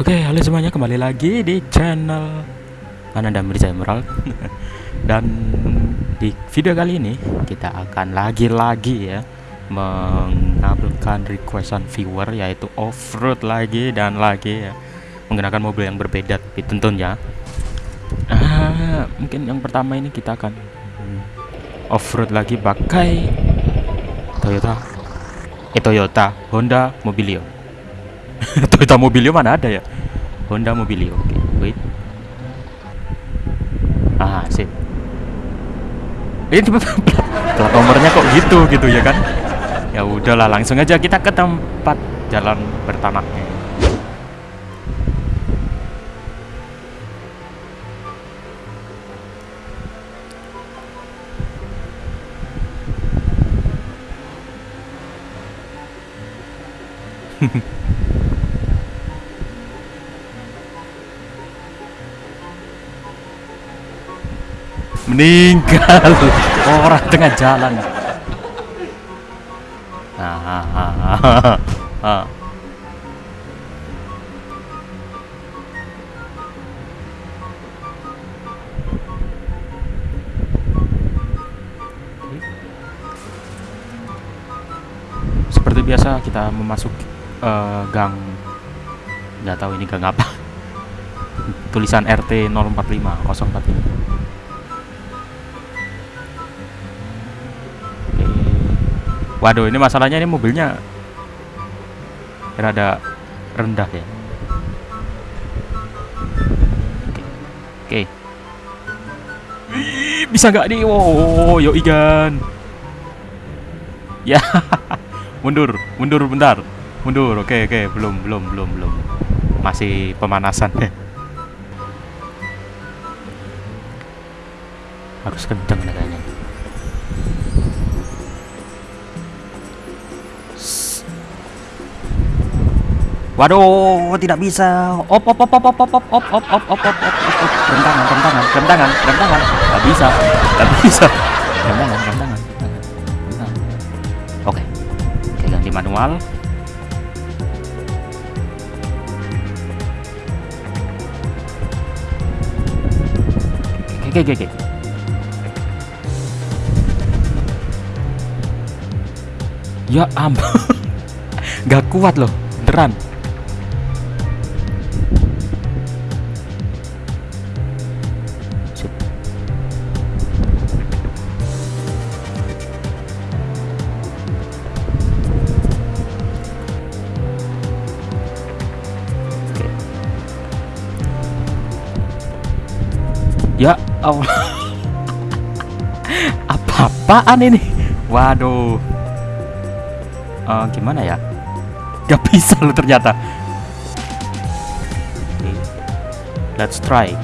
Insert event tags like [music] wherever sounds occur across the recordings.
Oke, halo semuanya kembali lagi di channel Ananda Mirza Emerald. [laughs] Dan di video kali ini kita akan lagi-lagi ya Mengabulkan requestan viewer yaitu off-road lagi dan lagi ya Menggunakan mobil yang berbeda tapi tentunya. Ah, Mungkin yang pertama ini kita akan off-road lagi pakai Toyota. Eh Toyota Honda Mobilio Toyota Mobilio mana ada ya? Honda Mobilio. Oke, okay, wait. Ah, sip. Ini [laughs] plat nomornya kok gitu gitu ya kan? Ya udahlah, langsung aja kita ke tempat jalan bertanahnya. [laughs] meninggal. [laughs] Orang tengah jalan. Seperti biasa kita memasuki uh, gang. Nggak tahu ini gang apa. [laughs] Tulisan RT 045 045 Waduh, ini masalahnya ini mobilnya rada rendah ya. Oke. Oke. bisa nggak nih? Oh, yo ikan. Ya. [laughs] mundur, mundur bentar. Mundur. Oke, oke, belum, belum, belum, belum. Masih pemanasan. [laughs] Harus kenceng kayaknya. Waduh, tidak bisa. Op op op op op op op op op op op op op op rem tangan, rem tangan, rem tangan, bisa, gak bisa. Rem tangan, rem tangan. Oke, oke ganti manual. Oke, oke, oke. Ya ampun, gak kuat loh, beneran. Allah. [laughs] Apa-apaan ini? Waduh. Uh, gimana ya? Gak bisa lo ternyata. Okay. Let's try.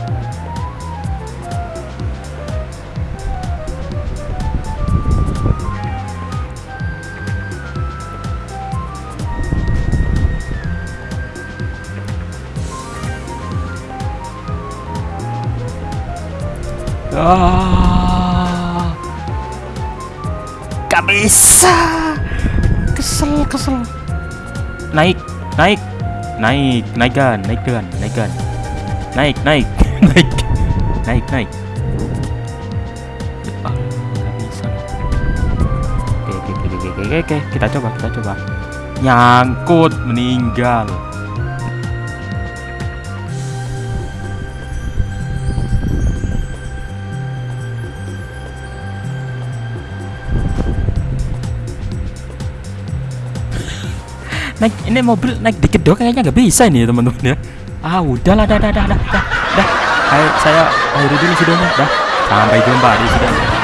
Ah. Gak bisa. Kesel, kesel. Naik, naik. Naik, naikkan, naikkan, naikkan. Naik, naik, [laughs] naik. Naik, naik. Ah, gak bisa. Oke, oke, oke, oke, oke, oke. Kita coba, kita coba. Nyangkut, meninggal. Naik ini mobil naik dikit doang kayaknya nggak bisa ini teman-teman ya. Ah udahlah dah dah dah dah dah. Dah saya akhiri dulu videonya dah. Sampai jumpa di video